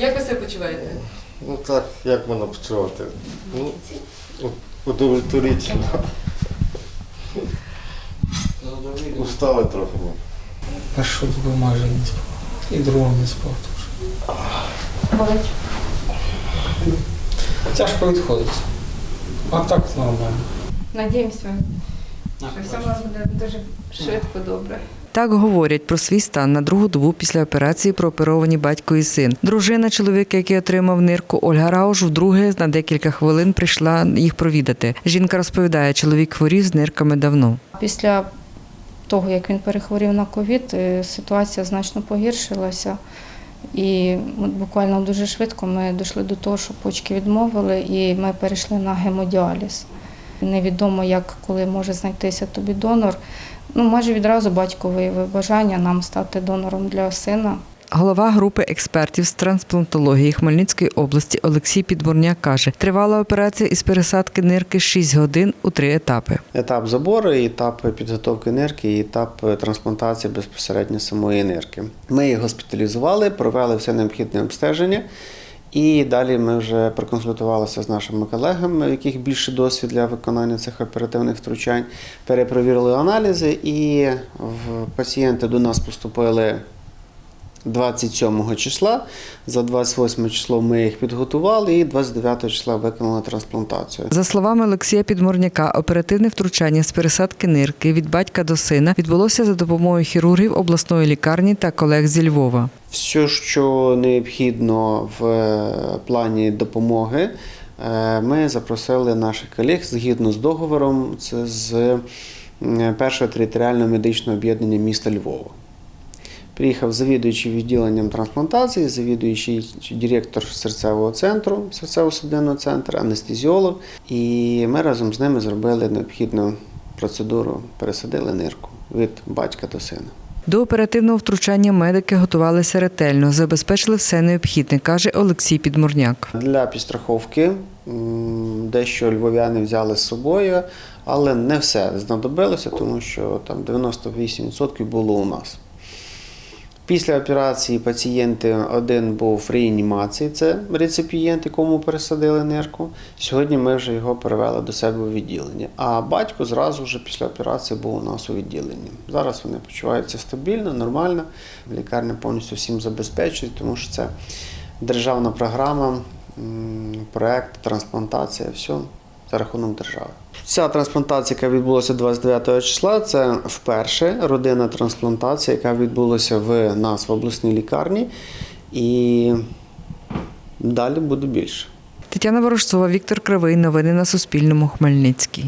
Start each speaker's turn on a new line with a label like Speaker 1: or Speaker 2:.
Speaker 1: Як ви себе почуваєте?
Speaker 2: Ну так, як можна почувати? Ну, удовлетворительно. Устали трохи. ми.
Speaker 3: Першу добу майже не спав. І другу не спав теж.
Speaker 1: Болить.
Speaker 3: Тяжко відходить. А так нормально.
Speaker 1: Надіємося, що все у вас буде дуже швидко добре.
Speaker 4: Так говорять про свій стан на другу добу після операції прооперовані батько і син. Дружина чоловіка, який отримав нирку, Ольга Рауш, вдруге на декілька хвилин прийшла їх провідати. Жінка розповідає, чоловік хворів з нирками давно.
Speaker 5: Після того, як він перехворів на ковід, е, ситуація значно погіршилася. І буквально дуже швидко ми дійшли до того, що почки відмовили, і ми перейшли на гемодіаліз. Невідомо, як коли може знайтися тобі донор. Ну, майже відразу батько виявив бажання нам стати донором для сина.
Speaker 4: Голова групи експертів з трансплантології Хмельницької області Олексій Підборняк каже, тривала операція із пересадки нирки 6 годин у три етапи.
Speaker 6: Етап забору, етап підготовки нирки, і етап трансплантації безпосередньо самої нирки. Ми її госпіталізували, провели все необхідне обстеження. І далі ми вже проконсультувалися з нашими колегами, у яких більше досвід для виконання цих оперативних втручань, перепровірили аналізи, і пацієнти до нас поступили 27 числа. За 28 число ми їх підготували і 29 числа виконали трансплантацію.
Speaker 4: За словами Олексія Підморняка, оперативне втручання з пересадки нирки від батька до сина відбулося за допомогою хірургів обласної лікарні та колег зі Львова.
Speaker 6: Все, що необхідно в е, плані допомоги, е, ми запросили наших колег згідно з договором. Це з м, першого територіального медичного об'єднання міста Львова. Приїхав завідуючий відділенням трансплантації, завідуючий директор серцевого центру, серцево-судинного центру, анестезіолог. І ми разом з ними зробили необхідну процедуру, пересадили нирку від батька до сина.
Speaker 4: До оперативного втручання медики готувалися ретельно, забезпечили все необхідне, каже Олексій Підморняк.
Speaker 6: Для підстраховки дещо львов'яни взяли з собою, але не все знадобилося, тому що там 98% було у нас. Після операції пацієнти один був в реанімації, це реципієнт, якому пересадили нирку. Сьогодні ми вже його перевели до себе у відділення. А батько зразу вже після операції був у нас у відділенні. Зараз вони почуваються стабільно, нормально. Лікарня повністю всім забезпечує, тому що це державна програма, проект, трансплантація, все за рахунок держави. Ця трансплантація, яка відбулася 29 числа, це вперше родинна трансплантація, яка відбулася в нас в обласній лікарні. І далі буде більше.
Speaker 4: Тетяна Ворожцова, Віктор Кривий. Новини на Суспільному. Хмельницький.